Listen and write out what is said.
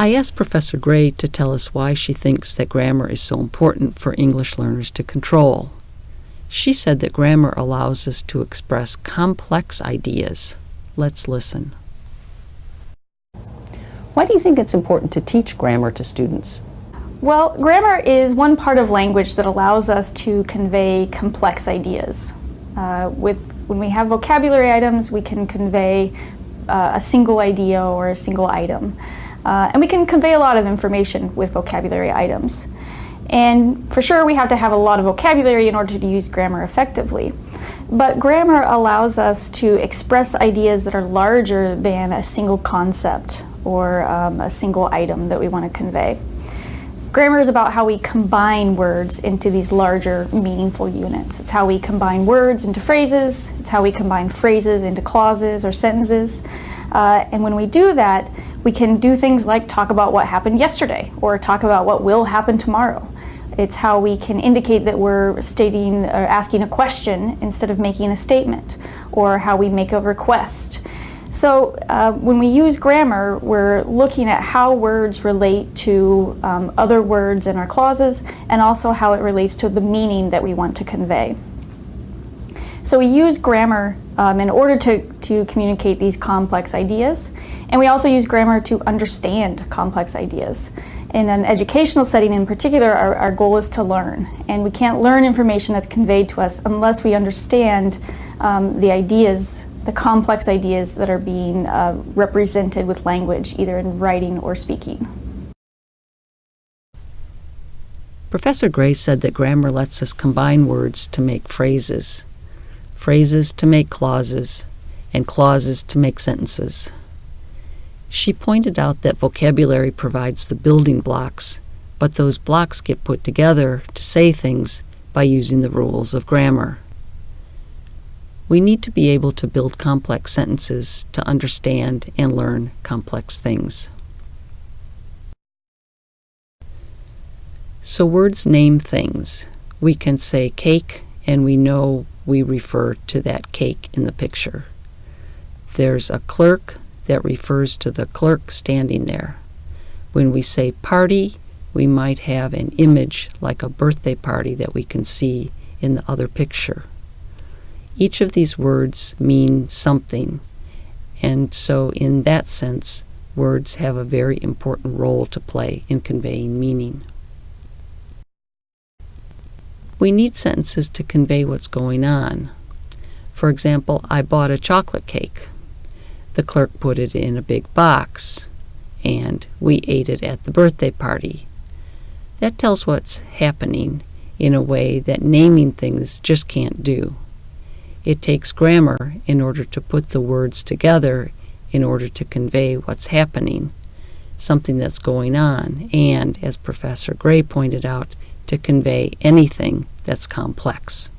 I asked Professor Gray to tell us why she thinks that grammar is so important for English learners to control. She said that grammar allows us to express complex ideas. Let's listen. Why do you think it's important to teach grammar to students? Well, grammar is one part of language that allows us to convey complex ideas. Uh, with, when we have vocabulary items, we can convey uh, a single idea or a single item. Uh, and we can convey a lot of information with vocabulary items. And for sure, we have to have a lot of vocabulary in order to use grammar effectively. But grammar allows us to express ideas that are larger than a single concept or um, a single item that we want to convey. Grammar is about how we combine words into these larger meaningful units. It's how we combine words into phrases, it's how we combine phrases into clauses or sentences. Uh, and when we do that, we can do things like talk about what happened yesterday or talk about what will happen tomorrow. It's how we can indicate that we're stating or asking a question instead of making a statement or how we make a request. So uh, when we use grammar, we're looking at how words relate to um, other words in our clauses and also how it relates to the meaning that we want to convey. So we use grammar um, in order to, to communicate these complex ideas and we also use grammar to understand complex ideas. In an educational setting in particular, our, our goal is to learn and we can't learn information that's conveyed to us unless we understand um, the ideas the complex ideas that are being uh, represented with language, either in writing or speaking. Professor Gray said that grammar lets us combine words to make phrases, phrases to make clauses, and clauses to make sentences. She pointed out that vocabulary provides the building blocks, but those blocks get put together to say things by using the rules of grammar. We need to be able to build complex sentences to understand and learn complex things. So words name things. We can say cake and we know we refer to that cake in the picture. There's a clerk that refers to the clerk standing there. When we say party, we might have an image like a birthday party that we can see in the other picture. Each of these words mean something, and so in that sense, words have a very important role to play in conveying meaning. We need sentences to convey what's going on. For example, I bought a chocolate cake. The clerk put it in a big box, and we ate it at the birthday party. That tells what's happening in a way that naming things just can't do. It takes grammar in order to put the words together in order to convey what's happening, something that's going on, and, as Professor Gray pointed out, to convey anything that's complex.